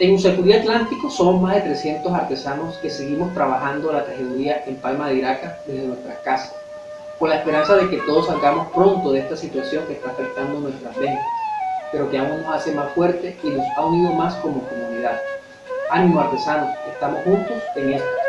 En Usacuría Atlántico somos más de 300 artesanos que seguimos trabajando la tejeduría en Palma de Iraca desde nuestras casas, con la esperanza de que todos salgamos pronto de esta situación que está afectando nuestras ventas, pero que aún nos hace más fuertes y nos ha unido más como comunidad. Ánimo artesanos, estamos juntos en esto.